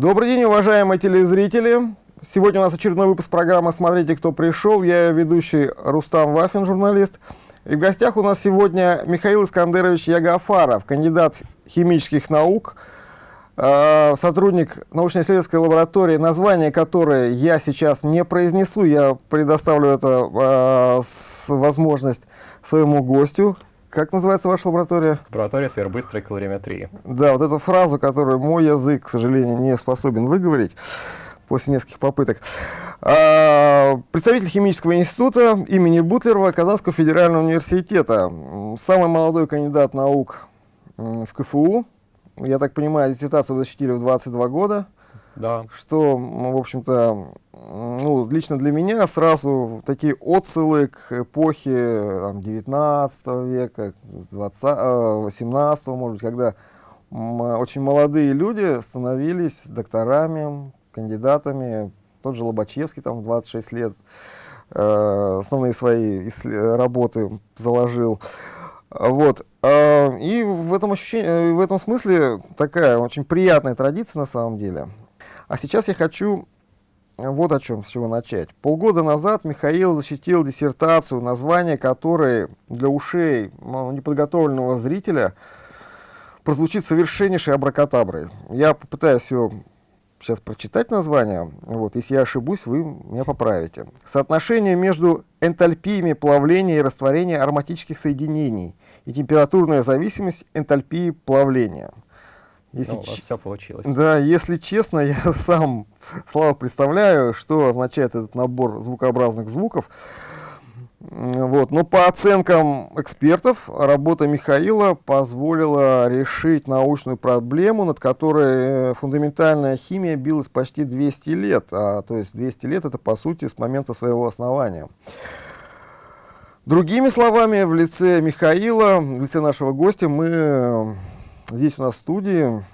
Добрый день, уважаемые телезрители. Сегодня у нас очередной выпуск программы «Смотрите, кто пришел». Я ведущий Рустам Вафин, журналист. И в гостях у нас сегодня Михаил Искандерович Ягафаров, кандидат химических наук, э, сотрудник научно-исследовательской лаборатории, название которой я сейчас не произнесу, я предоставлю это э, возможность своему гостю. Как называется ваша лаборатория? Лаборатория сверхбыстрой калориметрии. Да, вот эту фразу, которую мой язык, к сожалению, не способен выговорить после нескольких попыток. А, представитель химического института имени Бутлерова Казанского федерального университета. Самый молодой кандидат наук в КФУ. Я так понимаю, диссертацию защитили в 22 года. Да. Что, в общем-то, ну, лично для меня сразу такие отсылы к эпохе там, 19 века, 20, 18, может быть, когда очень молодые люди становились докторами, кандидатами. Тот же Лобачевский там в 26 лет э, основные свои работы заложил. Вот. Э, и в этом, ощущении, в этом смысле такая очень приятная традиция на самом деле. А сейчас я хочу вот о чем, с чего начать. Полгода назад Михаил защитил диссертацию, название которой для ушей ну, неподготовленного зрителя прозвучит совершеннейшей абракатаброй. Я попытаюсь ее сейчас прочитать название. Вот, если я ошибусь, вы меня поправите. Соотношение между энтальпиями плавления и растворения ароматических соединений и температурная зависимость энтальпии плавления – если ну, у вас все получилось. Да, если честно, я сам слабо представляю, что означает этот набор звукообразных звуков. Вот. Но по оценкам экспертов, работа Михаила позволила решить научную проблему, над которой э, фундаментальная химия билась почти 200 лет. А, то есть 200 лет это по сути с момента своего основания. Другими словами, в лице Михаила, в лице нашего гостя мы здесь у нас в студии,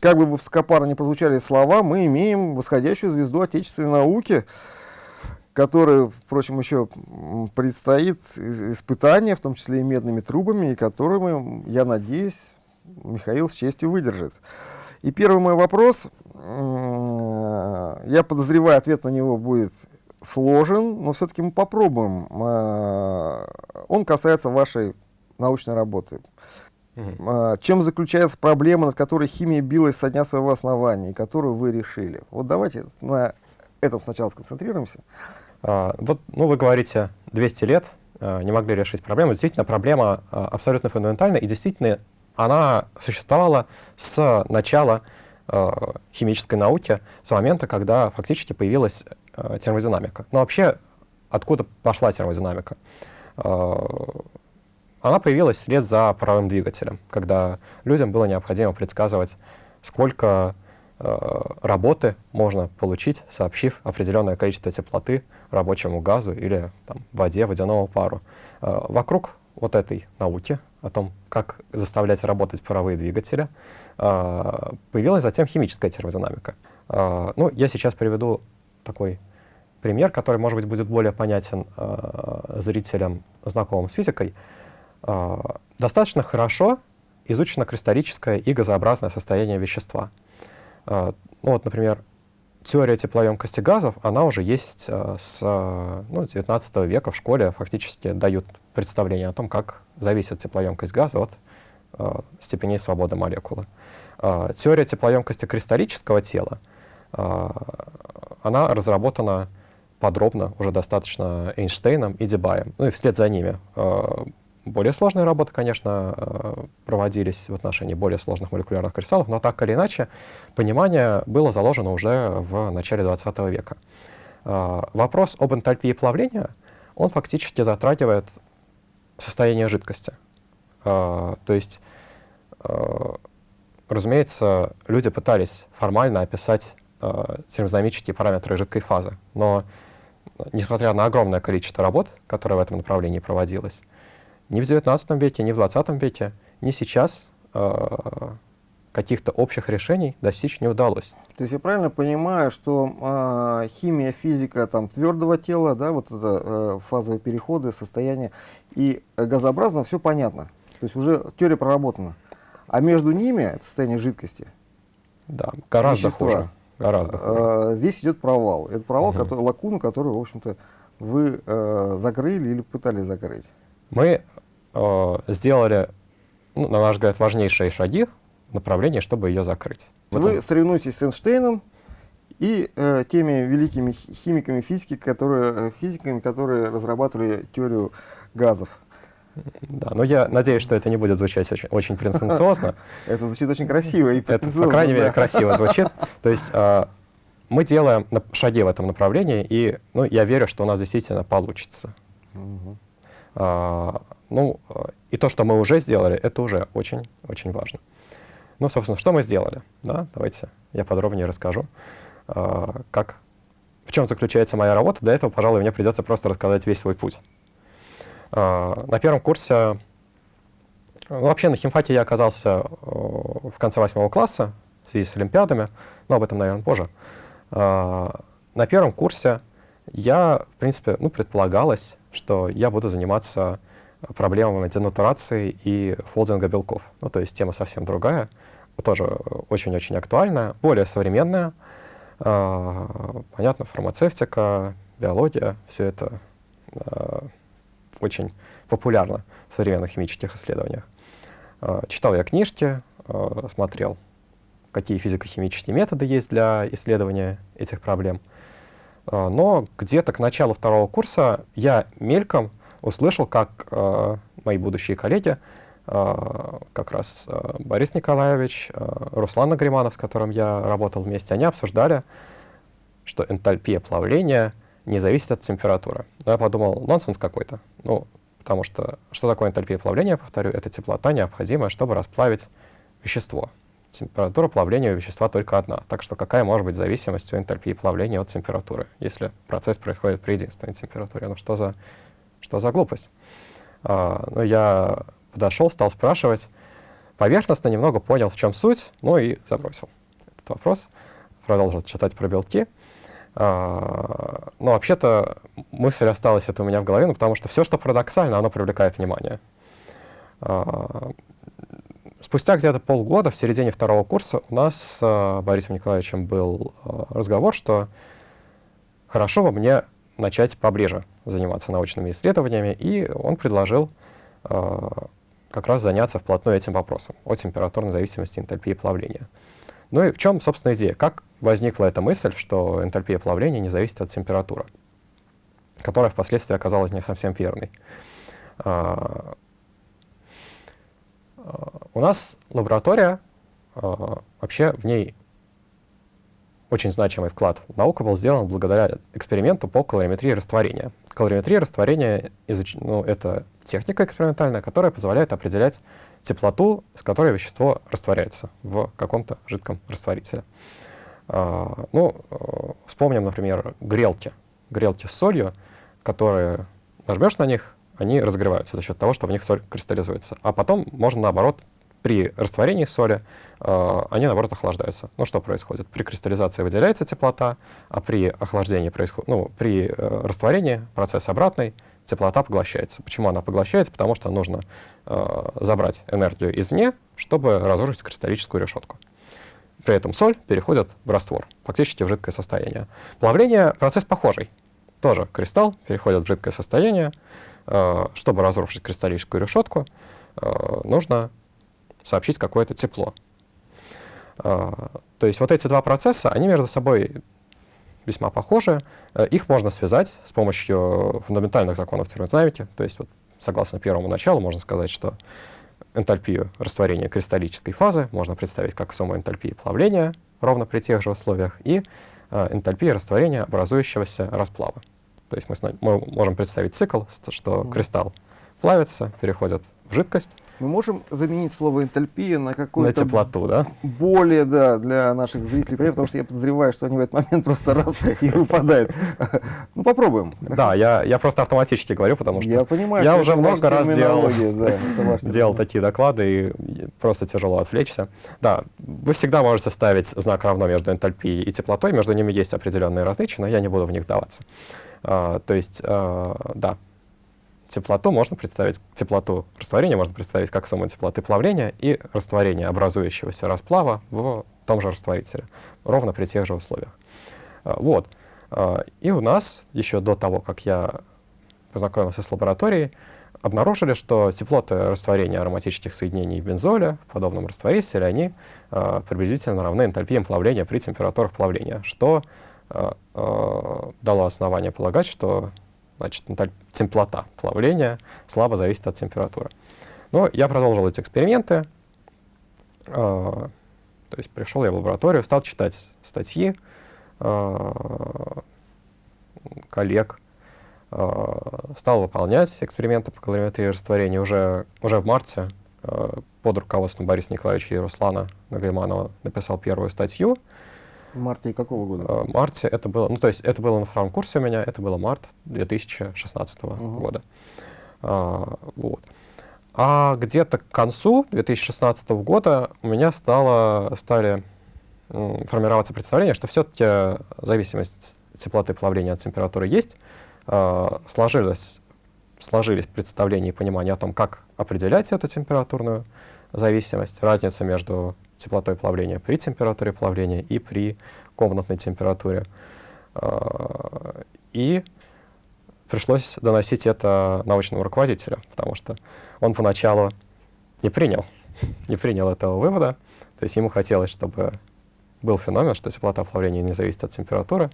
как бы высокопарно не прозвучали слова, мы имеем восходящую звезду отечественной науки, которой, впрочем, еще предстоит испытание, в том числе и медными трубами, и которыми, я надеюсь, Михаил с честью выдержит. И первый мой вопрос, я подозреваю, ответ на него будет сложен, но все-таки мы попробуем. А, он касается вашей научной работы. Угу. Чем заключается проблема, над которой химия билась со дня своего основания, и которую вы решили? Вот давайте на этом сначала сконцентрируемся. А, вот, ну, вы говорите, 200 лет а, не могли решить проблему. Действительно, проблема а, абсолютно фундаментальна, и действительно она существовала с начала а, химической науки, с момента, когда фактически появилась а, термодинамика. Но вообще, откуда пошла термодинамика? А, она появилась вслед за паровым двигателем, когда людям было необходимо предсказывать, сколько э, работы можно получить, сообщив определенное количество теплоты рабочему газу или там, воде, водяному пару. Э, вокруг вот этой науки о том, как заставлять работать паровые двигатели, э, появилась затем химическая термодинамика. Э, ну, я сейчас приведу такой пример, который, может быть, будет более понятен э, зрителям, знакомым с физикой. Достаточно хорошо изучено кристаллическое и газообразное состояние вещества. А, ну вот, например, теория теплоемкости газов, она уже есть а, с ну, 19 века в школе, фактически дают представление о том, как зависит теплоемкость газа от степеней свободы молекулы. Теория теплоемкости кристаллического тела, она разработана подробно, уже достаточно Эйнштейном и Дебаем. Ну и вслед за ними более сложные работы, конечно, э, проводились в отношении более сложных молекулярных кристаллов, но так или иначе понимание было заложено уже в начале 20 века. Э, вопрос об энтальпии плавления, он фактически затрагивает состояние жидкости. Э, то есть, разумеется, люди пытались формально описать термодинамические параметры жидкой фазы, но несмотря на огромное количество работ, которое в этом направлении проводилось, ни в 19 веке, ни в 20 веке, ни сейчас э, каких-то общих решений достичь не удалось. То есть я правильно понимаю, что э, химия, физика там, твердого тела, да, вот это э, фазовые переходы, состояние и газообразно все понятно. То есть уже теория проработана. А между ними, это состояние жидкости, Да, гораздо вещества. хуже. Гораздо хуже. А, здесь идет провал. Это провал, Мгм. который, лакуну, которую, в общем-то, вы э, закрыли или пытались закрыть. Мы э, сделали, ну, на наш взгляд, важнейшие шаги в направлении, чтобы ее закрыть. Вы этом- соревнуетесь с Эйнштейном и э, теми великими хи- химиками физики, которые, э, физиками, которые разрабатывали теорию газов. Да, но я надеюсь, что это не будет звучать очень, очень претенциозно. Это звучит очень красиво и Это, по крайней мере, красиво звучит. То есть э, мы делаем шаги в этом направлении, и ну, я верю, что у нас действительно получится. Мгм. А, ну, и то, что мы уже сделали, это уже очень-очень важно. Ну, собственно, что мы сделали? Да, давайте я подробнее расскажу, а, как, в чем заключается моя работа. Для этого, пожалуй, мне придется просто рассказать весь свой путь. А, на первом курсе, ну, вообще на химфаке я оказался э, в конце восьмого класса в связи с олимпиадами, но об этом, наверное, позже. На первом курсе я, в принципе, ну, предполагалось, что я буду заниматься проблемами денатурации и фолдинга белков. Ну, то есть тема совсем другая, тоже очень-очень актуальная, более современная. А, понятно, фармацевтика, биология, все это а, очень популярно в современных химических исследованиях. А, читал я книжки, смотрел, какие физико-химические методы есть для исследования этих проблем. А, Но где-то к началу второго курса я мельком услышал, как э, мои будущие коллеги, э, как раз э, Борис Николаевич, э, Руслан Нагриманов, с которым я работал вместе, они обсуждали, что энтальпия плавления не зависит от температуры. Но я подумал, нонсенс какой-то. Ну, потому что что такое энтальпия плавления, повторю, это теплота, необходимая, чтобы расплавить вещество. Температура плавления у вещества только одна. Так что какая может быть зависимость у энтальпии плавления от температуры, если процесс происходит при единственной температуре? Ну что за, что за глупость? А, ну, я подошел, стал спрашивать. Поверхностно немного понял, в чем суть, ну и забросил этот вопрос. Продолжил читать про белки. А, но вообще-то мысль осталась это у меня в голове, ну, потому что все, что парадоксально, оно привлекает внимание. А, спустя где-то полгода, в середине второго курса, у нас с а, Борисом Николаевичем был а, разговор, что хорошо бы мне начать поближе заниматься научными исследованиями, и он предложил а, как раз заняться вплотную этим вопросом о температурной зависимости энтальпии плавления. Ну и в чем, собственно, идея? Как возникла эта мысль, что энтальпия плавления не зависит от температуры, которая впоследствии оказалась не совсем верной? У нас лаборатория, а, вообще в ней очень значимый вклад в науку был сделан благодаря эксперименту по калориметрии растворения. Калориметрия растворения изуч... ну, это техника экспериментальная, которая позволяет определять теплоту, с которой вещество растворяется в каком-то жидком растворителе. А, ну, э, вспомним, например, грелки. Грелки с солью, которые нажмешь на них, они разогреваются за счет того, что в них соль кристаллизуется. А потом можно, наоборот, при растворении соли э, они, наоборот, охлаждаются. Ну, что происходит? При кристаллизации выделяется теплота, а при охлаждении происходит, ну, при э, растворении процесс обратный, теплота поглощается. Почему она поглощается? Потому что нужно э, забрать энергию извне, чтобы разрушить кристаллическую решетку. При этом соль переходит в раствор, фактически в жидкое состояние. Плавление — процесс похожий. Тоже кристалл переходит в жидкое состояние. Э, чтобы разрушить кристаллическую решетку, э, нужно сообщить какое-то тепло. А, То есть вот эти два процесса, они между собой весьма похожи. Э, Их можно связать с помощью фундаментальных законов термодинамики. То есть вот, согласно первому началу можно сказать, что энтальпию растворения кристаллической фазы можно представить как сумму энтальпии плавления ровно при тех же условиях и э, энтальпии растворения образующегося расплава. То есть мы, мы можем представить цикл, что кристалл плавится, переходит в жидкость, Мы можем заменить слово энтальпия на на какое-то теплоту, да? более, да, для наших зрителей, потому что я подозреваю, что они в этот момент просто раз и выпадают. Ну, попробуем. Да, я, я просто автоматически говорю, потому что Я понимаю, я уже много раз делал, да, делал такие доклады, и просто тяжело отвлечься. Да, вы всегда можете ставить знак равно между энтальпией и теплотой, между ними есть определенные различия, но я не буду в них даваться. А, то есть, а, да, теплоту можно представить, теплоту растворения можно представить как сумму теплоты плавления и растворения образующегося расплава в том же растворителе, ровно при тех же условиях. А, вот. И у нас, еще до того, как я познакомился с лабораторией, обнаружили, что теплоты растворения ароматических соединений бензоля в подобном растворителе, они приблизительно равны энтальпиям плавления при температурах плавления, что дало основание полагать, что значит, теплота плавления слабо зависит от температуры. Но я продолжил эти эксперименты, э, то есть пришел я в лабораторию, стал читать статьи э, коллег, Э, стал выполнять эксперименты по калориметрии растворения уже, уже в марте э, под руководством Бориса Николаевича и Руслана Нагриманова написал первую статью. В марте какого года? Э, в марте это было, ну то есть это было на втором курсе у меня, это было март 2016 угу. года. А, вот. А где-то к концу 2016 года у меня стало, стали формироваться представление, что все-таки зависимость теплоты плавления от температуры есть, э, сложилось, сложились представления и понимание о том, как определять эту температурную зависимость, разницу между теплотой плавления при температуре плавления и при комнатной температуре. Э, и пришлось доносить это научному руководителю, потому что он поначалу не принял, не принял этого вывода. То есть ему хотелось, чтобы был феномен, что теплота плавления не зависит от температуры.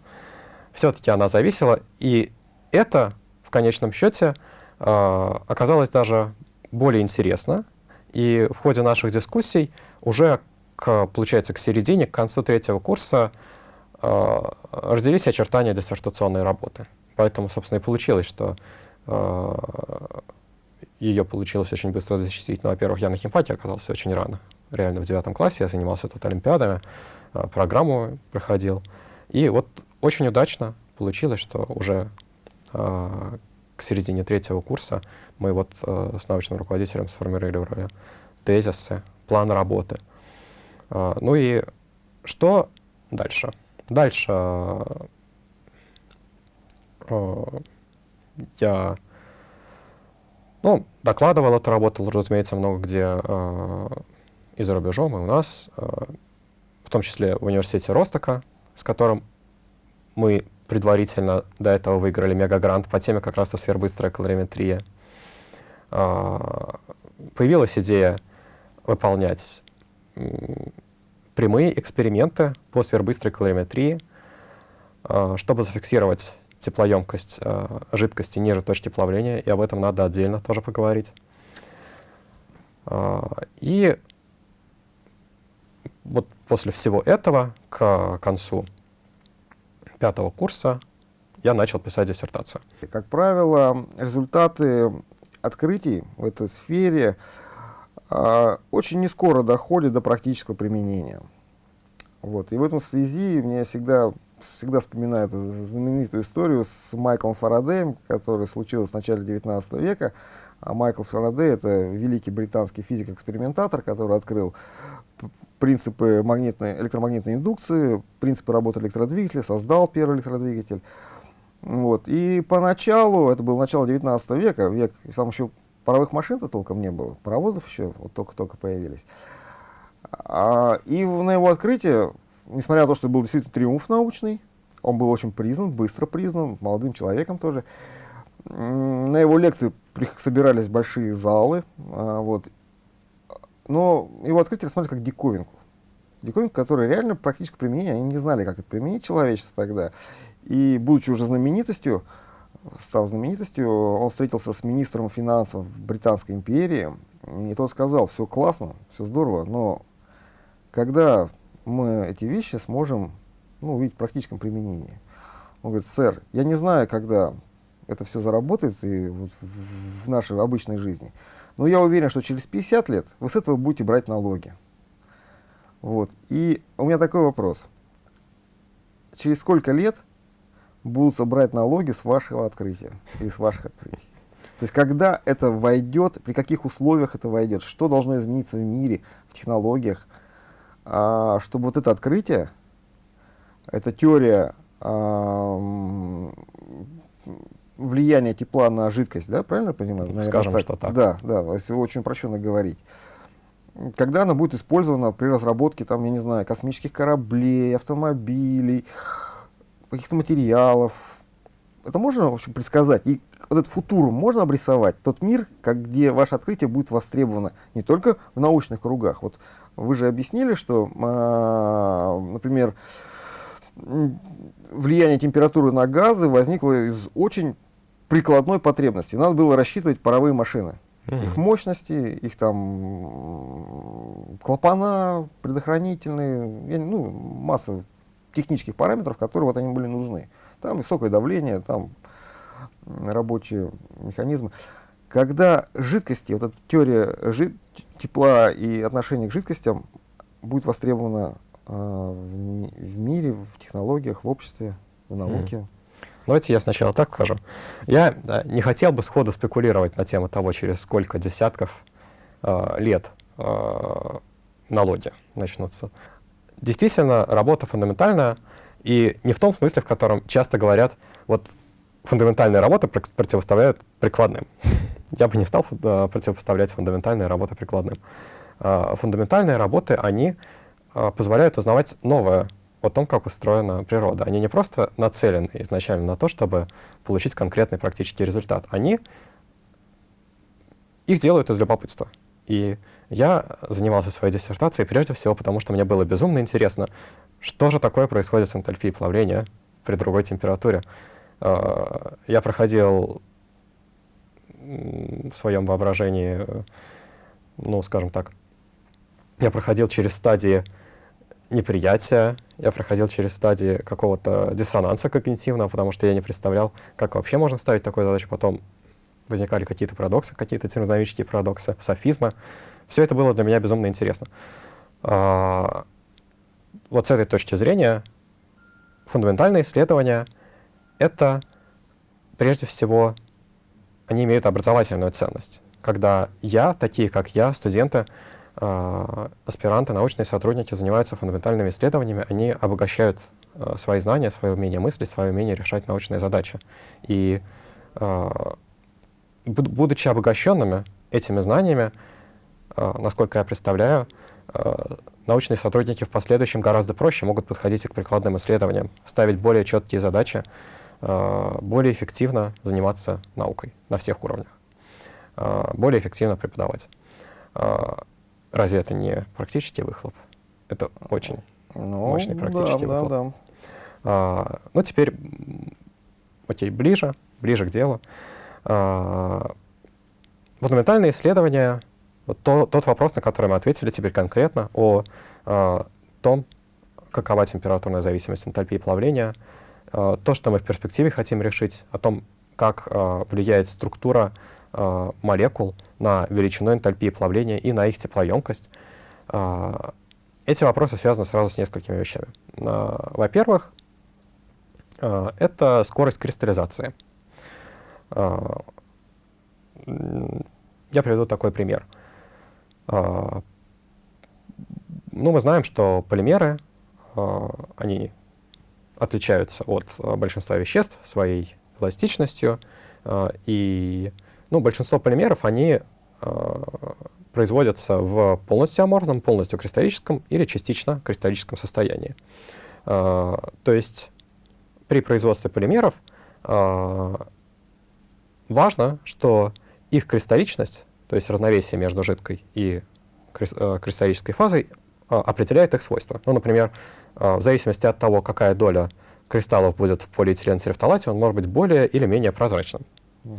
Все-таки она зависела, и это в конечном счете э, оказалось даже более интересно. И в ходе наших дискуссий уже, к, получается, к середине, к концу третьего курса э, родились очертания диссертационной работы. Поэтому, собственно, и получилось, что э, ее получилось очень быстро защитить. Ну, во-первых, я на химфаке оказался очень рано. Реально в девятом классе я занимался тут олимпиадами, э, программу проходил. И вот очень удачно получилось, что уже э, к середине третьего курса мы вот э, с научным руководителем сформировали тезисы, план работы. Э, ну и что дальше? Дальше э, я ну, докладывал эту работу, разумеется, много где э, и за рубежом, и у нас, в том числе в университете Ростока, с которым мы предварительно до этого выиграли мегагрант по теме как раз-то сверхбыстрая калориметрия. А, появилась идея выполнять прямые эксперименты по сверхбыстрой калориметрии, а, чтобы зафиксировать теплоемкость а, жидкости ниже точки плавления, и об этом надо отдельно тоже поговорить. И вот после всего этого, к концу пятого курса я начал писать диссертацию. Как правило, результаты открытий в этой сфере очень не скоро доходят до практического применения. Вот. И в этом связи мне всегда, всегда вспоминают знаменитую историю с Майклом Фарадеем, которая случилась в начале 19 века. А Майкл Фарадей — это великий британский физик-экспериментатор, который открыл принципы магнитной, электромагнитной индукции, принципы работы электродвигателя, создал первый электродвигатель. Вот. И поначалу, это было начало 19 века, век, там еще паровых машин-то толком не было, паровозов еще вот только-только появились. А, и на его открытие, несмотря на то, что был действительно триумф научный, он был очень признан, быстро признан, молодым человеком тоже, на его лекции собирались большие залы, а, вот, но его открытие рассматривали как диковинку. Диковинку, которая реально практически применение, они не знали, как это применить человечество тогда. И, будучи уже знаменитостью, став знаменитостью, он встретился с министром финансов Британской империи, и тот сказал, все классно, все здорово, но когда мы эти вещи сможем ну, увидеть в практическом применении? Он говорит, сэр, я не знаю, когда это все заработает и вот в нашей обычной жизни, но я уверен, что через 50 лет вы с этого будете брать налоги. Вот. И у меня такой вопрос. Через сколько лет будут собрать налоги с вашего открытия и с ваших открытий? То есть когда это войдет, при каких условиях это войдет, что должно измениться в мире, в технологиях, а, чтобы вот это открытие, эта теория а, влияние тепла на жидкость, да, правильно понимаю? Наверное, Скажем, так. что так. Да, да, если очень упрощенно говорить. когда она будет использована при разработке, там, я не знаю, космических кораблей, автомобилей, каких-то материалов. Это можно, в общем, предсказать? И вот этот футур можно обрисовать? Тот мир, как, где ваше открытие будет востребовано не только в научных кругах. Вот вы же объяснили, что, а, например, влияние температуры на газы возникло из очень прикладной потребности. Надо было рассчитывать паровые машины. Их мощности, их там клапана предохранительные, ну, масса технических параметров, которые вот они были нужны. Там высокое давление, там рабочие механизмы. Когда жидкости, вот эта теория жид, тепла и отношение к жидкостям будет востребована э, в, в мире, в технологиях, в обществе, в науке. Mm. Давайте я сначала так скажу. Я да, не хотел бы сходу спекулировать на тему того, через сколько десятков э, лет э, налоги начнутся. Действительно, работа фундаментальная, и не в том смысле, в котором часто говорят, вот фундаментальные работы противоставляют прикладным. Я бы не стал э, противопоставлять фундаментальные работы прикладным. Э, фундаментальные работы, они э, позволяют узнавать новое о том, как устроена природа. Они не просто нацелены изначально на то, чтобы получить конкретный практический результат. Они их делают из любопытства. И я занимался своей диссертацией прежде всего потому, что мне было безумно интересно, что же такое происходит с энтальпией плавления при другой температуре. Я проходил в своем воображении, ну, скажем так, я проходил через стадии неприятия, я проходил через стадии какого-то диссонанса когнитивного, потому что я не представлял, как вообще можно ставить такую задачу. Потом возникали какие-то парадоксы, какие-то термодинамические парадоксы, софизмы. Все это было для меня безумно интересно. А, вот с этой точки зрения фундаментальные исследования — это прежде всего они имеют образовательную ценность. Когда я, такие как я, студенты, э, аспиранты, научные сотрудники занимаются фундаментальными исследованиями, они обогащают э, свои знания, свое умение мыслить, свое умение решать научные задачи. И будучи обогащенными этими знаниями, насколько я представляю, э, научные сотрудники в последующем гораздо проще могут подходить и к прикладным исследованиям, ставить более четкие задачи, Э, более эффективно заниматься наукой на всех уровнях, э, более эффективно преподавать. Э, разве это не практический выхлоп? Это очень ну, мощный практический да, выхлоп. Да, да. Ну, теперь, окей, ближе, ближе к делу. Фундаментальные исследования, вот то, тот вопрос, на который мы ответили теперь конкретно, о, о том, какова температурная зависимость энтальпии плавления — Э, то, что мы в перспективе хотим решить, о том, как э, влияет структура э, молекул на величину энтальпии плавления и на их теплоемкость. Эти вопросы связаны сразу с несколькими вещами. Во-первых, это скорость кристаллизации. Я приведу такой пример. Ну, мы знаем, что полимеры, они отличаются от э, большинства веществ своей эластичностью. И ну, большинство полимеров, они производятся в полностью аморфном, полностью кристаллическом или частично кристаллическом состоянии. То есть при производстве полимеров важно, что их кристалличность, то есть равновесие между жидкой и кристаллической фазой, определяет их свойства. Ну, например, а, в зависимости от того, какая доля кристаллов будет в полиэтиленцерефталате, он может быть более или менее прозрачным. Угу.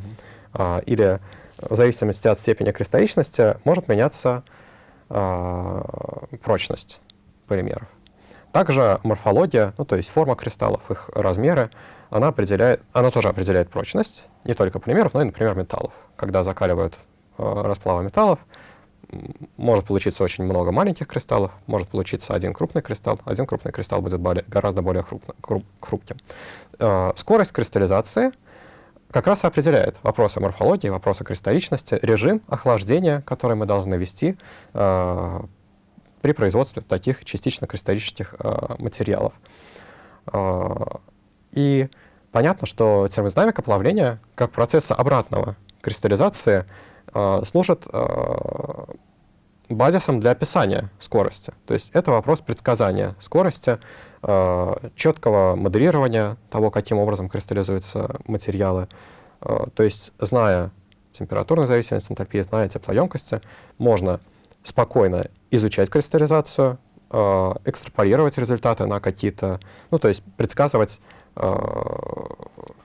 Или в зависимости от степени кристалличности может меняться а, прочность полимеров. Также морфология, ну, то есть форма кристаллов, их размеры, она, определяет, она тоже определяет прочность не только полимеров, но и, например, металлов. Когда закаливают э, расплавы металлов, может получиться очень много маленьких кристаллов, может получиться один крупный кристалл. Один крупный кристалл будет более, гораздо более хрупно, хруп, хрупким. Э, скорость кристаллизации как раз и определяет вопросы морфологии, вопросы кристалличности, режим охлаждения, который мы должны вести э, при производстве таких частично кристаллических материалов. И понятно, что термодинамика плавления как процесса обратного кристаллизации — служит э, базисом для описания скорости. То есть это вопрос предсказания скорости, э, четкого моделирования того, каким образом кристаллизуются материалы. Э, то есть, зная температурную зависимость энтальпии, зная теплоемкости, можно спокойно изучать кристаллизацию, э, экстраполировать результаты на какие-то, ну, то есть предсказывать, э,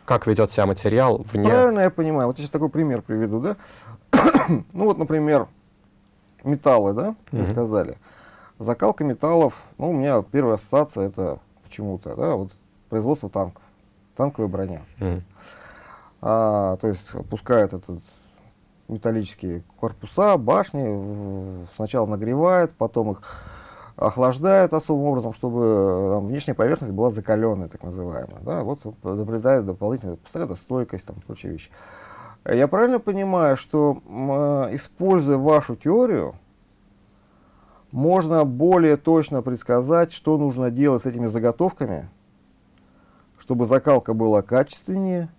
как ведет себя материал вне... Правильно я понимаю. Вот я сейчас такой пример приведу, да? ну вот, например, металлы, да, вы Мгм. сказали. Закалка металлов, ну, у меня первая ассоциация это почему-то, да, вот производство танков, танковая броня. Мгм. А, то есть опускают этот металлические корпуса, башни, сначала нагревают, потом их охлаждают особым образом, чтобы э, там, внешняя поверхность была закаленная, так называемая. Да? Вот наблюдает дополнительную постоянно стойкость, там, прочие вещи. Я правильно понимаю, что э, используя вашу теорию, можно более точно предсказать, что нужно делать с этими заготовками, чтобы закалка была качественнее,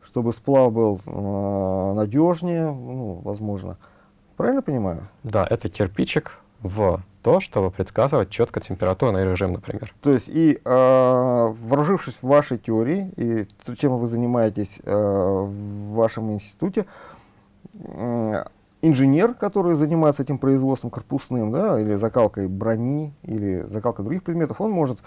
чтобы сплав был э, надежнее, ну, возможно. Правильно понимаю? Да, это кирпичик в то, чтобы предсказывать четко температурный режим, например. То есть и э, вооружившись вашей теории и чем вы занимаетесь э, в вашем институте, м, инженер, который занимается этим производством корпусным, да, или закалкой брони, или закалкой других предметов, он может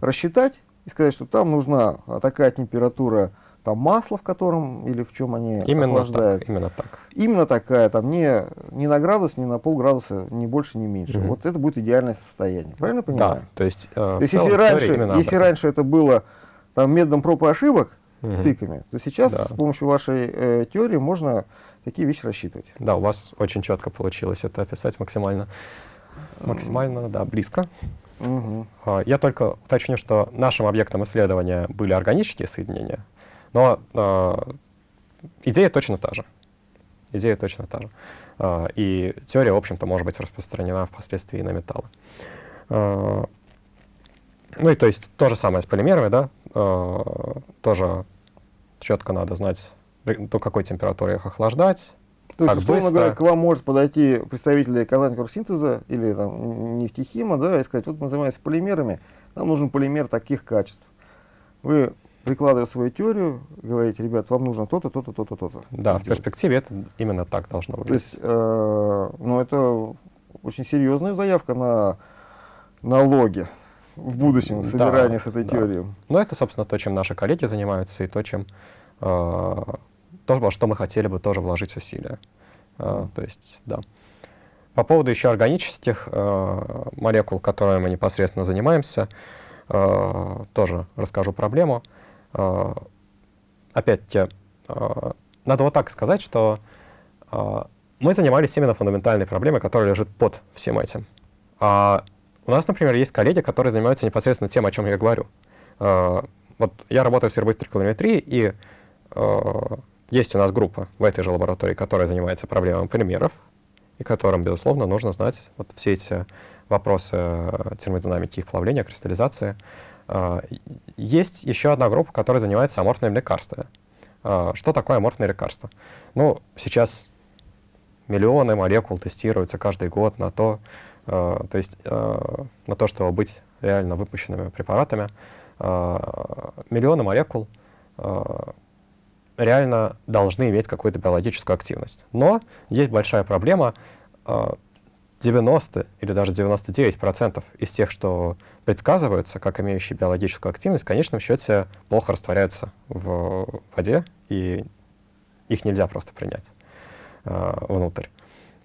рассчитать и сказать, что там нужна такая температура там масла, в котором или в чем они Именно охлаждают. так, именно так. Именно такая, там не, не на градус, не на полградуса, ни больше, ни меньше. Мгм. Вот это будет идеальное состояние. Правильно я понимаю? Да, то есть, э, То есть если раньше, если раньше это было там, методом проб и ошибок, Мгм. тыками, то сейчас Да. с помощью вашей э, теории можно такие вещи рассчитывать. Да, у вас очень четко получилось это описать максимально, максимально, да, близко. А, Я только уточню, что нашим объектом исследования были органические соединения, но а, идея точно та же. Идея точно та же. А, И теория, в общем-то, может быть распространена впоследствии и на металлы. А, Ну и то есть то же самое с полимерами, да, а, тоже четко надо знать, до какой температуры их охлаждать, То есть, условно быстро? говоря, к вам может подойти представитель Казань Корсинтеза или там, нефтехима, да, и сказать, вот мы занимаемся полимерами, нам нужен полимер таких качеств. Вы, прикладывая свою теорию, говорите, ребят, вам нужно то-то, то-то, то-то, то-то. Да, в сделать». перспективе это именно так должно То выглядеть. есть, э, ну, это очень серьезная заявка на налоги в будущем, Да, собирание с этой да. теорией. Но это, собственно, то, чем наши коллеги занимаются, и то, чем э, то, во что мы хотели бы тоже вложить усилия. Э, то есть, да. По поводу еще органических э, молекул, которыми мы непосредственно занимаемся, э, тоже расскажу проблему. Э, опять-таки, э, надо вот так сказать, что э, мы занимались именно фундаментальной проблемой, которая лежит под всем этим. А у нас, например, есть коллеги, которые занимаются непосредственно тем, о чем я говорю. Э, Вот я работаю в сервобыстрой калориметрии, и э, есть у нас группа в этой же лаборатории, которая занимается проблемами полимеров, и которым, безусловно, нужно знать вот все эти вопросы э, термодинамики их плавления, кристаллизации. И- Есть еще одна группа, которая занимается аморфными лекарствами. Э, Что такое аморфные лекарства? Ну, сейчас миллионы молекул тестируются каждый год на то, э, то есть на то, чтобы быть реально выпущенными препаратами. Миллионы молекул реально должны иметь какую-то биологическую активность. Но есть большая проблема. э, 90 или даже 99% из тех, что предсказываются как имеющие биологическую активность, в конечном счете плохо растворяются в воде, и их нельзя просто принять э, внутрь.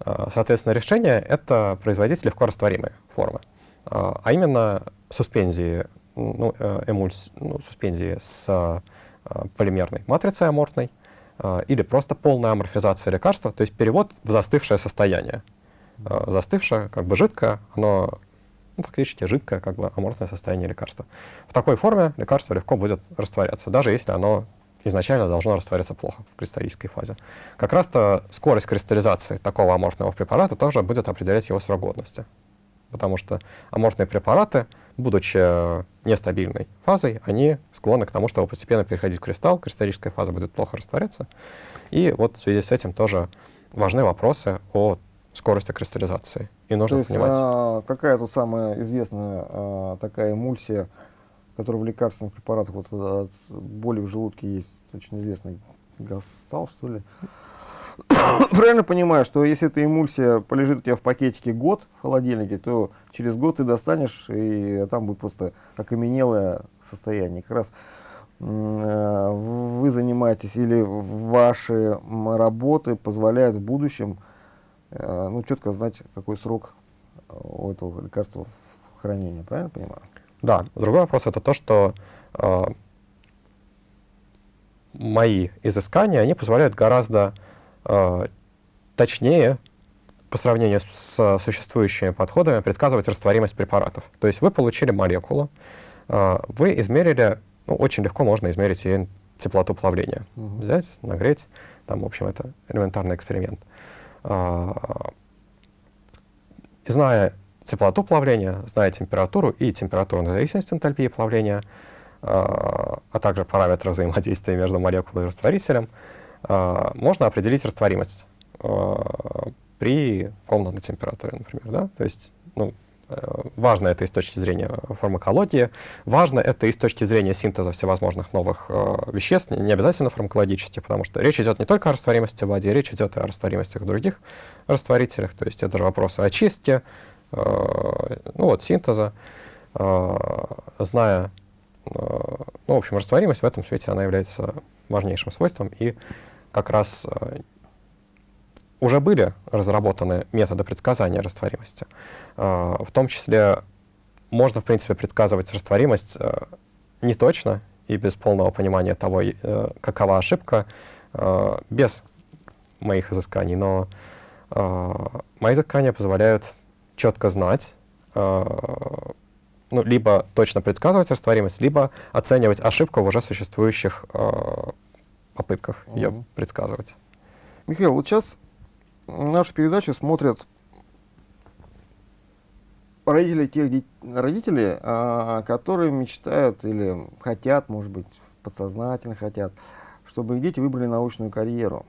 Э, Соответственно, решение — это производить легко растворимые формы, Э, а именно суспензии, ну, э, эмульс- ну, суспензии с полимерной матрицей аморфной или просто полная аморфизация лекарства, то есть перевод в застывшее состояние. Застывшее, как бы жидкое, оно ну, фактически жидкое, как бы аморфное состояние лекарства. В такой форме лекарство легко будет растворяться, даже если оно изначально должно растворяться плохо в кристаллической фазе. Как раз-то скорость кристаллизации такого аморфного препарата тоже будет определять его срок годности. Потому что аморфные препараты, будучи э, нестабильной фазой, они склонны к тому, чтобы постепенно переходить в кристалл, кристаллическая фаза будет плохо растворяться. И вот в связи с этим тоже важны вопросы о скорости кристаллизации. И нужно То есть, понимать... а, какая тут самая известная а, такая эмульсия, которая в лекарственных препаратах, вот от боли в желудке есть очень известный гастал, что ли? Правильно понимаю, что если эта эмульсия полежит у тебя в пакетике год в холодильнике, то через год ты достанешь, и там будет просто окаменелое состояние. Как раз э, вы занимаетесь или ваши работы позволяют в будущем ну, четко знать, какой срок у этого лекарства хранения. Правильно понимаю? Да. Другой вопрос это то, что э, мои изыскания, они позволяют гораздо э, точнее по сравнению с существующими подходами предсказывать растворимость препаратов. То есть вы получили молекулу, э, вы измерили, ну, очень легко можно измерить ее теплоту плавления. Угу. Взять, нагреть, там, в общем, это элементарный эксперимент. Э, зная теплоту плавления, зная температуру и температуру зависимость энтальпии плавления, а также параметры взаимодействия между молекулой и растворителем, можно определить растворимость при комнатной температуре, например. Да? То есть ну, важно это и с точки зрения фармакологии, важно это и с точки зрения синтеза всевозможных новых э, веществ, не обязательно фармакологически, потому что речь идет не только о растворимости в воде, речь идет и о растворимостях в других растворителях, то есть это же вопросы очистки, э, ну вот, синтеза, э, зная Э, ну, в общем, растворимость в этом свете, она является важнейшим свойством, и как раз э, уже были разработаны методы предсказания растворимости. Э, в том числе можно, в принципе, предсказывать растворимость не точно и без полного понимания того, какова ошибка, без моих изысканий, но мои изыскания позволяют четко знать, ну, либо точно предсказывать растворимость, либо оценивать ошибку в уже существующих э, попытках угу. ее предсказывать. Михаил, вот сейчас нашу передачу смотрят родители тех родителей, а, которые мечтают или хотят, может быть, подсознательно хотят, чтобы их дети выбрали научную карьеру.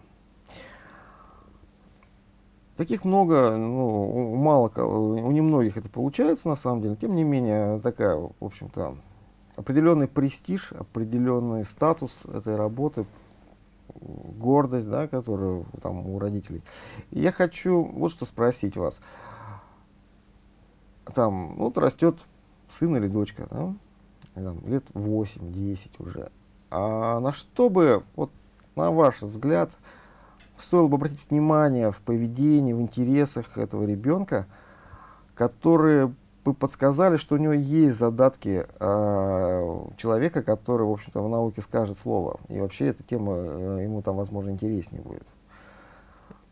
Таких много, ну, мало у немногих это получается на самом деле. Тем не менее, такая, в общем-то, определенный престиж, определенный статус этой работы, гордость, да, которая там у родителей. Я хочу вот что спросить вас. Там, вот растет сын или дочка, да, там, лет 8-10 уже. А на что бы, вот на ваш взгляд, стоило бы обратить внимание в поведении, в интересах этого ребенка, которые бы подсказали, что у него есть задатки э, человека, который, в общем-то, в науке скажет слово. И вообще эта тема э, ему там, возможно, интереснее будет.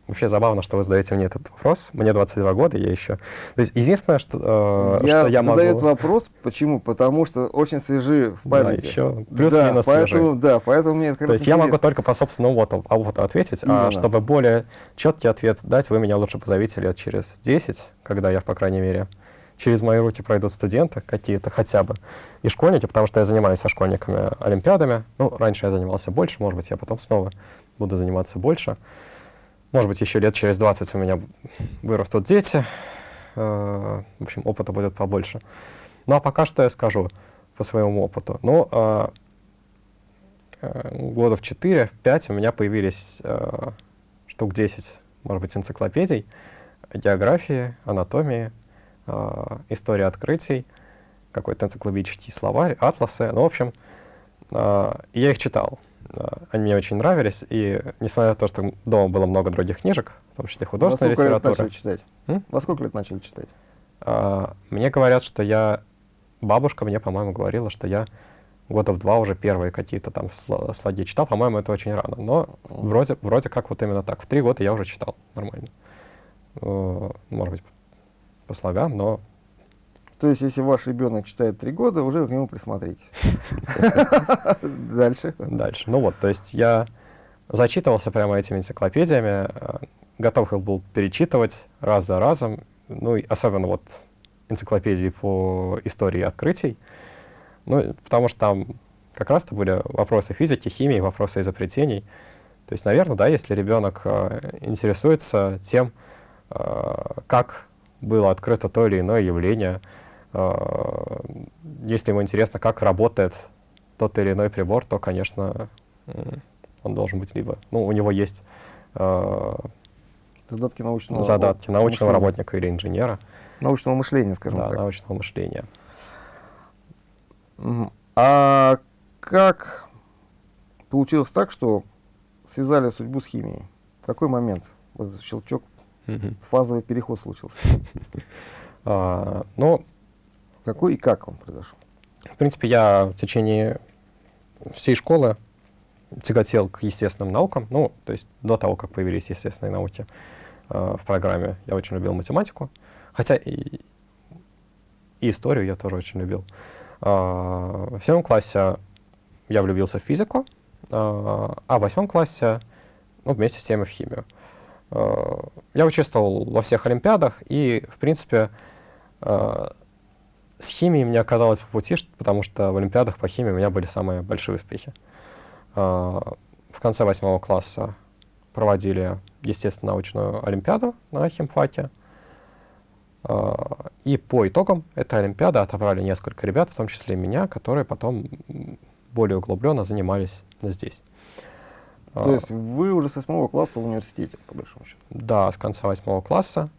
Вообще забавно, что вы задаете мне этот вопрос. Мне 22 года, я еще... То есть единственное, что, э, я что я могу... задаю вопрос, почему? Потому что очень свежи в памяти. Да, еще плюс-минус да, поэтому, Да, поэтому мне это То есть я могу только по собственному опыту, опыту ответить, а Именно. а чтобы более четкий ответ дать, вы меня лучше позовите лет через 10, когда я, по крайней мере, через мои руки пройдут студенты какие-то хотя бы, и школьники, потому что я занимаюсь со школьниками олимпиадами. Ну, раньше я занимался больше, может быть, я потом снова буду заниматься больше. Может быть, еще лет через 20 у меня вырастут дети. Э, в общем, опыта будет побольше. Ну, а пока что я скажу по своему опыту. Ну, э, э, года в 4-5 у меня появились штук 10, может быть, энциклопедий географии, анатомии, истории открытий, какой-то энциклопедический словарь, атласы. Ну, в общем, я их читал. Они мне очень нравились, и несмотря на то, что дома было много других книжек, в том числе художественной литературы. Во сколько лет начали читать? М? Во сколько лет начали читать? А, мне говорят, что я... Бабушка мне, по-моему, говорила, что я года в два уже первые какие-то там слоги читал. По-моему, это очень рано. Но вроде, вроде как вот именно так. В три года я уже читал нормально. Может быть, по слогам, но то есть, если ваш ребенок читает три года, уже к нему присмотрите. Дальше. Дальше. Ну вот, то есть я зачитывался прямо этими энциклопедиями, э, готов их был перечитывать раз за разом, ну, и особенно вот энциклопедии по истории открытий, ну, потому что там как раз-то были вопросы физики, химии, вопросы изобретений. То есть, наверное, да, если ребенок э, интересуется тем, как было открыто то или иное явление, если ему интересно, как работает тот или иной прибор, то, конечно, он должен быть либо, ну, у него есть задатки научного, задатки научного мышления. работника или инженера. Научного мышления, скажем да, так. научного мышления. А как получилось так, что связали судьбу с химией? В какой момент вот этот щелчок, фазовый переход случился? А, ну, какой и как он произошел? В принципе, я в течение всей школы тяготел к естественным наукам. Ну, то есть до того, как появились естественные науки э, в программе, я очень любил математику. Хотя и, и историю я тоже очень любил. Э, в седьмом классе я влюбился в физику, э, а в восьмом классе ну, вместе с тем и в химию. Э, я участвовал во всех олимпиадах, и, в принципе, э, с химией мне оказалось по пути, потому что в олимпиадах по химии у меня были самые большие успехи. Э, в конце восьмого класса проводили естественно-научную олимпиаду на химфаке. Э, и по итогам этой олимпиады отобрали несколько ребят, в том числе и меня, которые потом более углубленно занимались здесь. То есть вы уже с восьмого класса в университете, по большому счету? Да, с конца восьмого класса.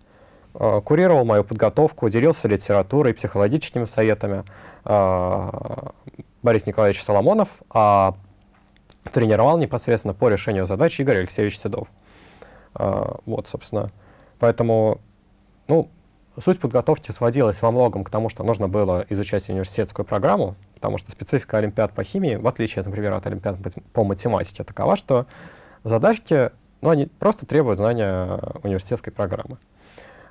Э, курировал мою подготовку, делился литературой, психологическими советами Борис Николаевич Соломонов, а тренировал непосредственно по решению задач Игорь Алексеевич Седов. А, вот, собственно. Поэтому, ну, суть подготовки сводилась во многом к тому, что нужно было изучать университетскую программу, потому что специфика Олимпиад по химии, в отличие, например, от Олимпиад по математике, такова, что задачки, ну, они просто требуют знания университетской программы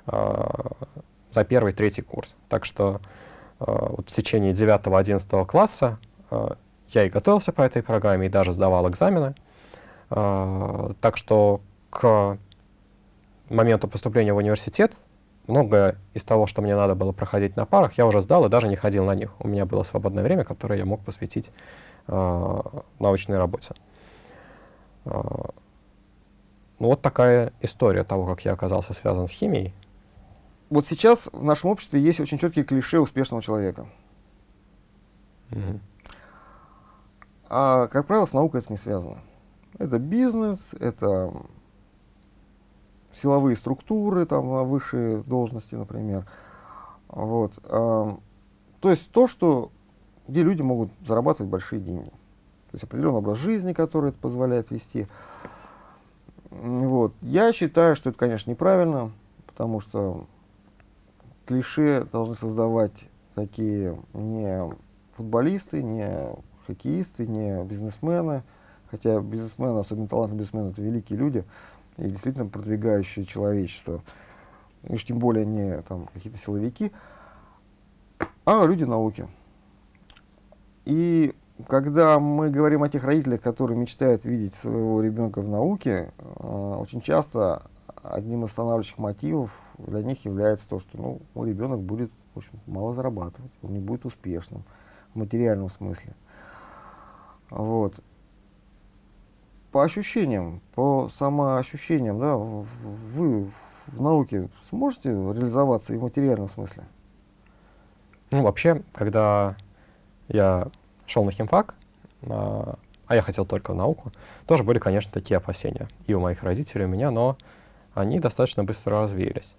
за первый, третий курс. Так что а, вот в течение 9-11 класса я и готовился по этой программе, и даже сдавал экзамены. Так что к моменту поступления в университет многое из того, что мне надо было проходить на парах, я уже сдал и даже не ходил на них. У меня было свободное время, которое я мог посвятить э, научной работе. Э, ну, вот такая история того, как я оказался связан с химией. Вот сейчас в нашем обществе есть очень четкие клише успешного человека. Угу. А, как правило, с наукой это не связано. Это бизнес, это силовые структуры, там, на высшие должности, например. Вот. А, то есть то, что, где люди могут зарабатывать большие деньги. То есть определенный образ жизни, который это позволяет вести. Вот. Я считаю, что это, конечно, неправильно, потому что клише должны создавать такие не футболисты, не хоккеисты, не бизнесмены, хотя бизнесмены, особенно талантливые бизнесмены, это великие люди и действительно продвигающие человечество, и уж тем более не там, какие-то силовики, а люди науки. И когда мы говорим о тех родителях, которые мечтают видеть своего ребенка в науке, э, очень часто одним из останавливающих мотивов для них является то, что ну, мой ребенок будет в общем, мало зарабатывать, он не будет успешным в материальном смысле. Вот. По ощущениям, по самоощущениям, да, вы в науке сможете реализоваться и в материальном смысле? Ну, вообще, когда я шел на химфак, а, а я хотел только в науку, тоже были, конечно, такие опасения и у моих родителей, и у меня, но они достаточно быстро развеялись.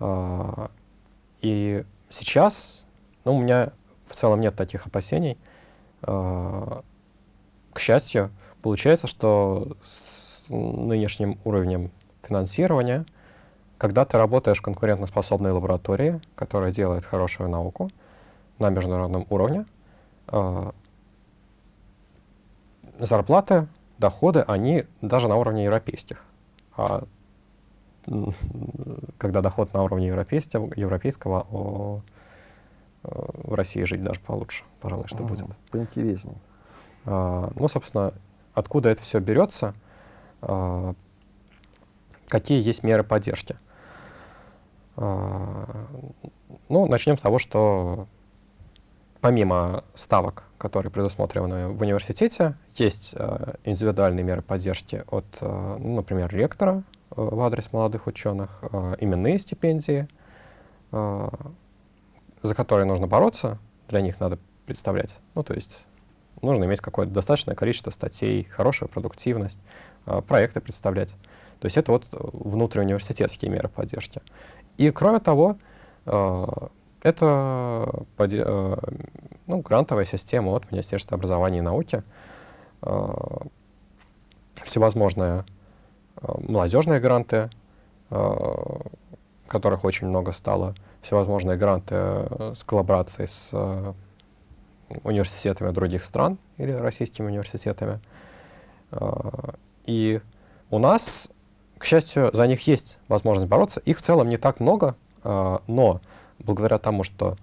А, и сейчас, ну, у меня в целом нет таких опасений. А, к счастью, получается, что с нынешним уровнем финансирования, когда ты работаешь в конкурентоспособной лаборатории, которая делает хорошую науку на международном уровне, э, зарплаты, доходы, они даже на уровне европейских. А когда доход на уровне европейского, европейского о, в России жить даже получше, пожалуй, что будет. Поинтереснее. А, ну, собственно, откуда это все берется, а, какие есть меры поддержки. А, ну, начнем с того, что помимо ставок, которые предусмотрены в университете, есть индивидуальные меры поддержки от, ну, например, ректора в адрес молодых ученых, именные стипендии, за которые нужно бороться, для них надо представлять. Ну, то есть нужно иметь какое-то достаточное количество статей, хорошую продуктивность, проекты представлять. То есть это вот внутриуниверситетские меры поддержки. И кроме того, это ну, грантовая система от Министерства образования и науки, всевозможные молодежные гранты, которых очень много стало, всевозможные гранты с коллаборацией с университетами других стран или российскими университетами. И у нас, к счастью, за них есть возможность бороться. Их в целом не так много, но благодаря тому, что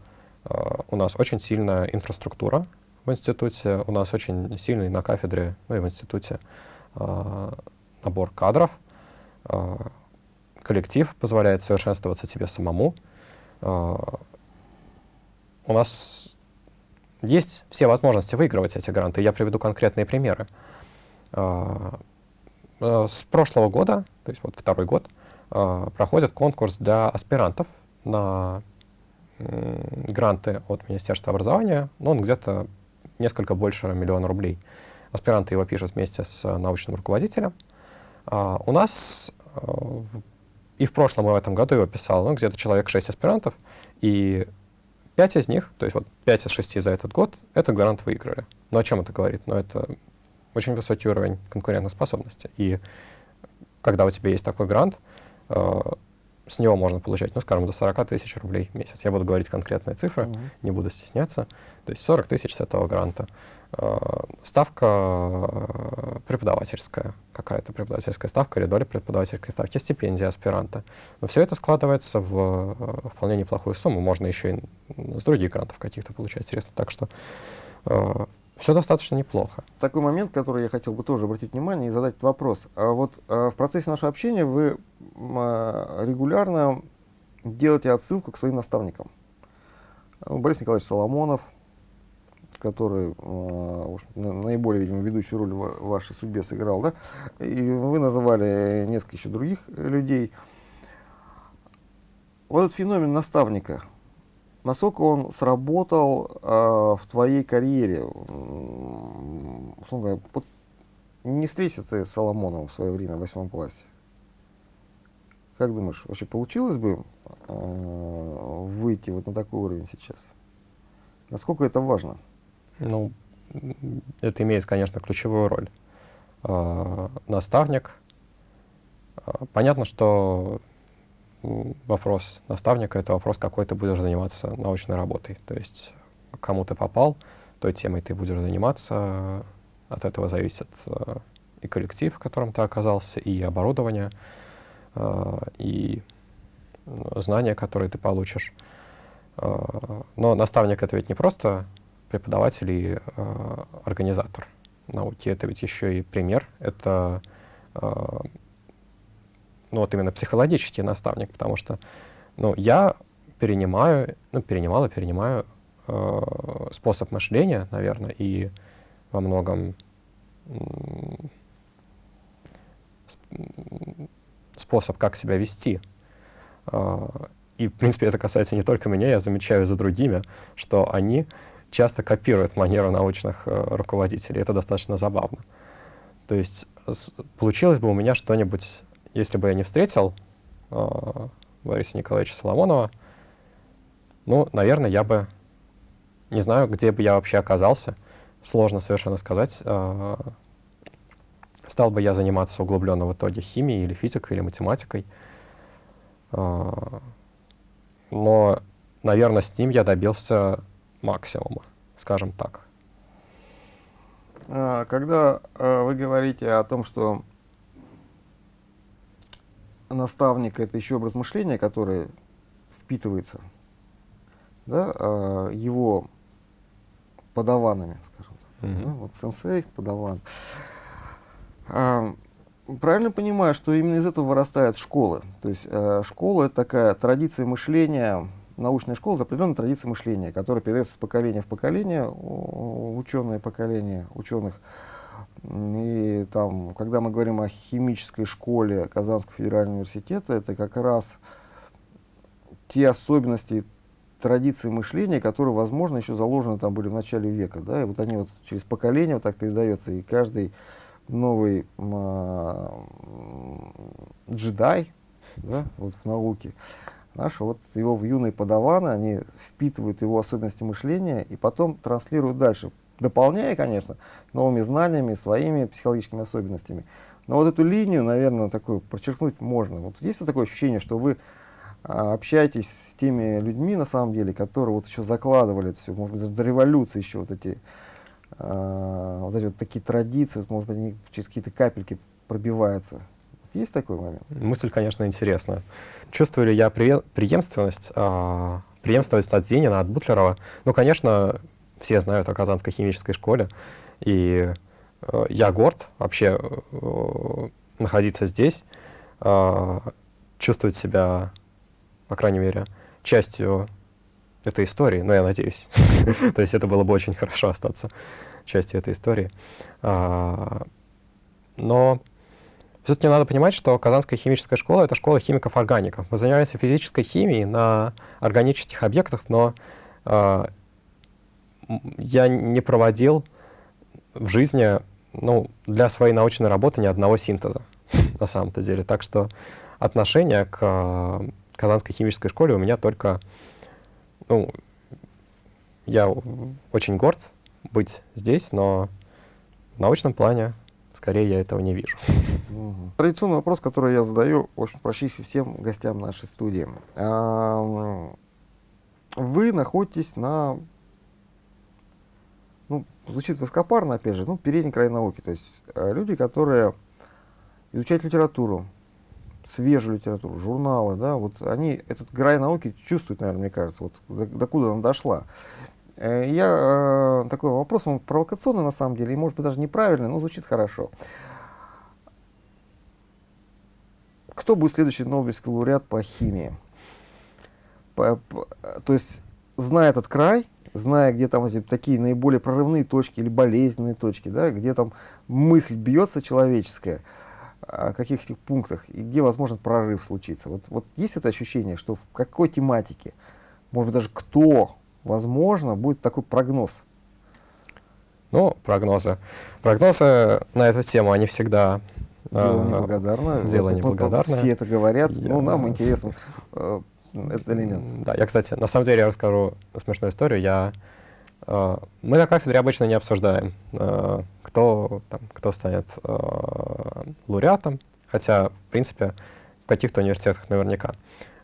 у нас очень сильная инфраструктура в институте, у нас очень сильный на кафедре, ну и в институте набор кадров, коллектив позволяет совершенствоваться тебе самому. У нас есть все возможности выигрывать эти гранты. Я приведу конкретные примеры. С прошлого года, то есть вот второй год, проходит конкурс для аспирантов на гранты от Министерства образования, но он где-то несколько больше миллиона рублей. Аспиранты его пишут вместе с научным руководителем. А у нас э, и в прошлом, и в этом году его писал ну, где-то человек 6 аспирантов, и 5 из них, то есть вот 5 из 6 за этот год, этот грант выиграли. Но о чем это говорит? Ну, это очень высокий уровень конкурентоспособности. И когда у тебя есть такой грант, э, с него можно получать, ну, скажем, до 40 тысяч рублей в месяц. Я буду говорить конкретные цифры, uh -huh. не буду стесняться. То есть 40 тысяч с этого гранта. Э, ставка э, преподавательская, какая-то преподавательская ставка или доля преподавательской ставки, стипендия аспиранта. Но все это складывается в э, вполне неплохую сумму. Можно еще и с других грантов каких-то получать средства. Так что все достаточно неплохо. Такой момент, который я хотел бы тоже обратить внимание и задать вопрос. А вот а, в процессе нашего общения вы а, регулярно делаете отсылку к своим наставникам. Борис Николаевич Соломонов, который а, наиболее, видимо, ведущую роль в вашей судьбе сыграл, да? И вы называли несколько еще других людей. Вот этот феномен наставника, насколько он сработал э, в твоей карьере? Условно говоря, не встретился ты с Соломоновым в свое время в восьмом классе. Как думаешь, вообще получилось бы э, выйти вот на такой уровень сейчас? Насколько это важно? Ну, это имеет, конечно, ключевую роль. Э, наставник. Э, понятно, что вопрос наставника — это вопрос, какой ты будешь заниматься научной работой. То есть кому ты попал, той темой ты будешь заниматься. От этого зависит э, и коллектив, в котором ты оказался, и оборудование, и знания, которые ты получишь. Но наставник — это ведь не просто преподаватель и организатор науки, это ведь еще и пример, это ну вот именно психологический наставник, потому что ну, я перенимаю, ну, перенимал и перенимаю э, способ мышления, наверное, и во многом способ, как себя вести. Э, и, в принципе, это касается не только меня, я замечаю за другими, что они часто копируют манеру научных э, руководителей. Это достаточно забавно. То есть получилось бы у меня что-нибудь если бы я не встретил э, Бориса Николаевича Соломонова, ну, наверное, я бы не знаю, где бы я вообще оказался. Сложно совершенно сказать. Э, стал бы я заниматься углубленно в итоге химией или физикой, или математикой. Э, но, наверное, с ним я добился максимума, скажем так. А, когда э, вы говорите о том, что наставника это еще образ мышления, который впитывается да, а, его подаванами, скажем так. Mm -hmm. да, вот сенсей, подаван. А, правильно понимаю, что именно из этого вырастают школы. То есть а, школа это такая традиция мышления, научная школа это определенная традиция мышления, которая передается с поколения в поколение, ученое поколение ученых И там, когда мы говорим о химической школе Казанского федерального университета, это как раз те особенности традиции мышления, которые, возможно, еще заложены там были в начале века. Да? И вот они вот через поколение вот так передаются, и каждый новый а, джедай да, вот в науке, наши вот его в юные подаваны, они впитывают его особенности мышления и потом транслируют дальше, дополняя, конечно, новыми знаниями, своими психологическими особенностями. Но вот эту линию, наверное, такую подчеркнуть можно. Вот есть такое ощущение, что вы а, общаетесь с теми людьми, на самом деле, которые вот еще закладывали это все, может быть, до революции еще вот эти, э, вот эти вот такие традиции, может быть, они через какие-то капельки пробиваются. Есть такой момент? Мысль, конечно, интересная. Чувствую ли я преемственность, э, преемственность от Зенина, от Бутлерова? Ну, конечно, все знают о Казанской химической школе, и э, я горд вообще э, находиться здесь, э, чувствовать себя по крайней мере, частью этой истории, но я надеюсь. То есть это было бы очень хорошо остаться частью этой истории. А, но все-таки надо понимать, что Казанская химическая школа — это школа химиков-органиков. Мы занимаемся физической химией на органических объектах, но а, я не проводил в жизни ну, для своей научной работы ни одного синтеза на самом-то деле. Так что отношение к Казанской химической школе у меня только, ну, я очень горд быть здесь, но в научном плане скорее я этого не вижу. Традиционный вопрос, который я задаю, очень практически всем гостям нашей студии. Вы находитесь на, ну, звучит высокопарно, опять же, ну, передний край науки. То есть э, люди, которые изучают литературу, свежую литературу, журналы, да, вот они этот край науки чувствуют, наверное, мне кажется, вот докуда она дошла. Э, я э, такой вопрос, он провокационный на самом деле, и может быть даже неправильный, но звучит хорошо. Кто будет следующий Нобелевский лауреат по химии? По, по, то есть, зная этот край, зная, где там эти такие наиболее прорывные точки или болезненные точки, да, где там мысль бьется человеческая, о каких этих пунктах и где возможен прорыв случиться. Вот, вот есть это ощущение, что в какой тематике, может быть даже кто, возможно, будет такой прогноз? Ну, прогнозы. Прогнозы на эту тему, они всегда... Дело э, неблагодарное. Дело вот, неблагодарное. Все это говорят, я... ну, нам интересно э, этот элемент. Да, я, кстати, на самом деле я расскажу смешную историю. Я Э, мы на кафедре обычно не обсуждаем, э, кто, там, кто станет э, лауреатом, хотя, в принципе, в каких-то университетах наверняка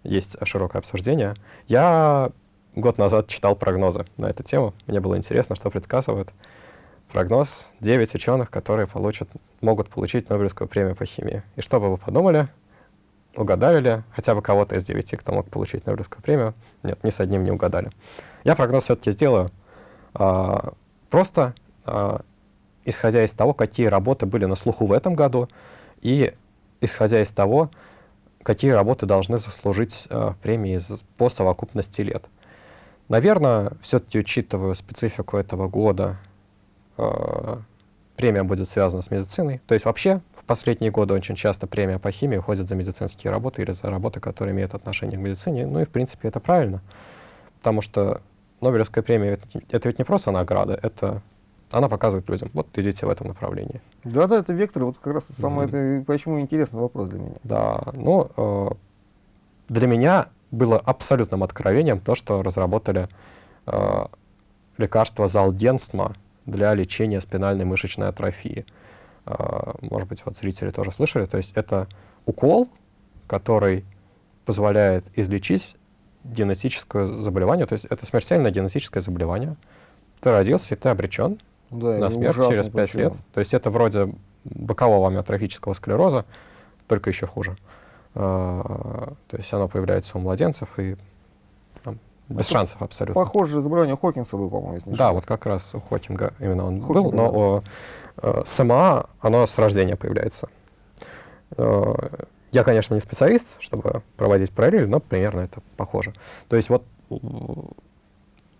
есть широкое обсуждение. Я год назад читал прогнозы на эту тему. Мне было интересно, что предсказывают. Прогноз 9 ученых, которые получат, могут получить Нобелевскую премию по химии. И что бы вы подумали? Угадали ли хотя бы кого-то из 9, кто мог получить Нобелевскую премию? Нет, ни с одним не угадали. Я прогноз все-таки сделаю. А, просто а, исходя из того, какие работы были на слуху в этом году, и исходя из того, какие работы должны заслужить а, премии по совокупности лет. Наверное, все-таки учитывая специфику этого года, премия будет связана с медициной. То есть вообще в последние годы очень часто премия по химии уходит за медицинские работы или за работы, которые имеют отношение к медицине. Ну и в принципе это правильно, потому что Нобелевская премия это, ведь не просто награда, это она показывает людям, вот идите в этом направлении. Да, да, это вектор, вот как раз самое mm-hmm. это, почему интересный вопрос для меня. Да, ну, э, для меня было абсолютным откровением то, что разработали э, лекарство Залденсма для лечения спинальной мышечной атрофии. Э, может быть, вот зрители тоже слышали, то есть это укол, который позволяет излечить генетическое заболевание, то есть это смертельное генетическое заболевание. Ты родился, и ты обречен да, на смерть через 5 лет. То есть это вроде бокового амиотрофического склероза, только еще хуже. А, то есть оно появляется у младенцев и там, без это шансов абсолютно. Похоже, заболевание у Хокинса было, по-моему, Да, вот как раз у Хокинга именно он Хокинга, был, но да. у э, СМА оно с рождения появляется. Э, я, конечно, не специалист, чтобы проводить параллель, но примерно это похоже. То есть вот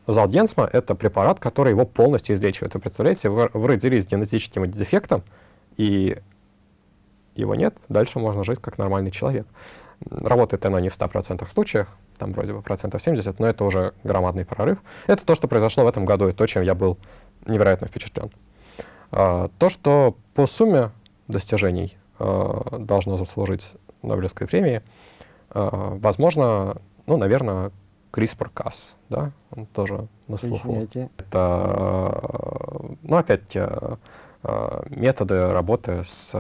Залденсма — это препарат, который его полностью излечивает. Вы представляете, вы, вы родились с генетическим дефектом, и его нет, дальше можно жить как нормальный человек. Работает оно не в 100% случаях, там вроде бы процентов 70, но это уже громадный прорыв. Это то, что произошло в этом году, и то, чем я был невероятно впечатлен. А, то, что по сумме достижений а, должно заслужить Нобелевской премии, а, возможно, ну, наверное, CRISPR-Cas, да, он тоже на слуху. Поясняйте. Это, ну, опять методы работы с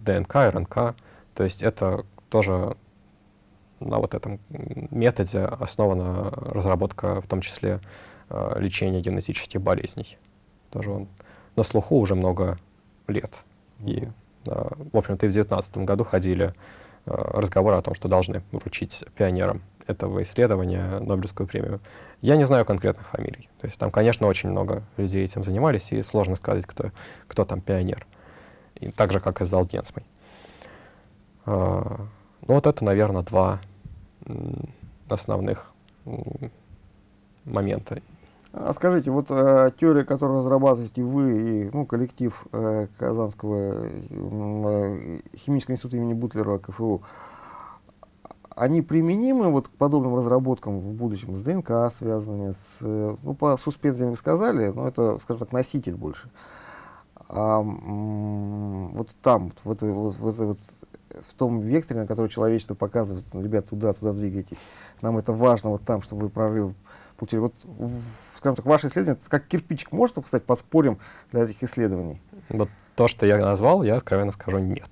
ДНК, РНК, то есть это тоже на вот этом методе основана разработка, в том числе лечения генетических болезней. Тоже он на слуху уже много лет. И, в общем-то, и в 2019 году ходили разговоры о том, что должны вручить пионерам этого исследования Нобелевскую премию. Я не знаю конкретных фамилий. То есть там, конечно, очень много людей этим занимались, и сложно сказать, кто, кто там пионер. И так же, как и с Залденсмой. А, ну вот это, наверное, два основных момента. А скажите, вот э, теория, которую разрабатываете вы и ну, коллектив э, Казанского э, химического института имени Бутлера КФУ, они применимы вот к подобным разработкам в будущем с ДНК связанными, с, ну, по суспензиям сказали, но это, скажем так, носитель больше. А, вот там, в, этой, вот, в, этой, вот, в том векторе, на который человечество показывает, ну, ребят, туда, туда двигайтесь, нам это важно вот там, чтобы вы прорыв получили. Вот, в, скажем так, ваше исследование, как кирпичик может стать подспорьем для этих исследований? Вот то, что я назвал, я откровенно скажу нет.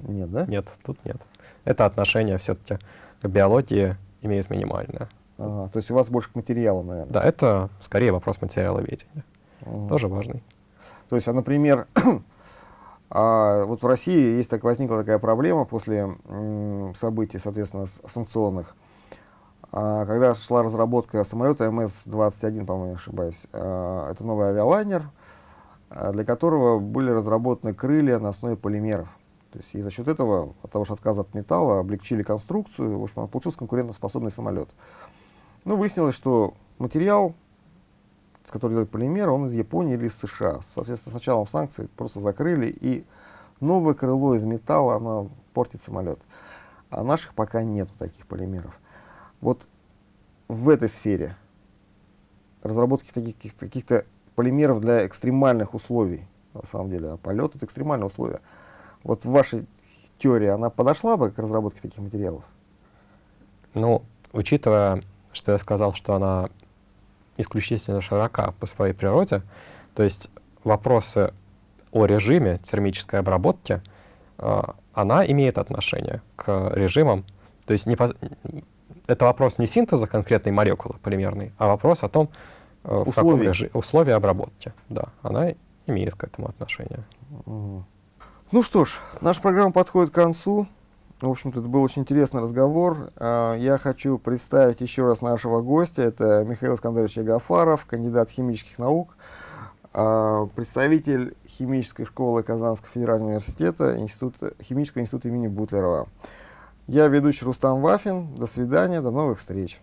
Нет, да? Нет, тут нет. Это отношение все-таки к биологии имеет минимальное. Ага, то есть у вас больше к материалу, наверное? Да, это скорее вопрос материаловедения. Ага. Тоже важный. То есть, а, например, а, вот в России есть так, возникла такая проблема после событий, соответственно, санкционных. А, когда шла разработка самолета МС-21, по-моему, ошибаюсь, а, это новый авиалайнер, а, для которого были разработаны крылья на основе полимеров. То есть и за счет этого, от того, что отказа от металла, облегчили конструкцию, в общем, получился конкурентоспособный самолет. Ну, выяснилось, что материал, с которым делают полимеры, он из Японии или из США. Соответственно, с началом санкций просто закрыли, и новое крыло из металла, оно портит самолет. А наших пока нету таких полимеров. Вот в этой сфере разработки таких каких-то полимеров для экстремальных условий, на самом деле, а полет это экстремальные условия. Вот в вашей теории она подошла бы к разработке таких материалов? Ну, учитывая, что я сказал, что она исключительно широка по своей природе, то есть вопросы о режиме термической обработки, э, она имеет отношение к режимам, то есть не по, это вопрос не синтеза конкретной молекулы полимерной, а вопрос о том, э, в каком режиме, условия обработки. Да, она имеет к этому отношение. Угу. Ну что ж, наша программа подходит к концу. В общем-то, это был очень интересный разговор. А, я хочу представить еще раз нашего гостя. Это Михаил Искандерович Ягафаров, кандидат химических наук, а, представитель химической школы Казанского федерального университета, института, химического института имени Бутлерова. Я ведущий Рустам Вафин. До свидания, до новых встреч.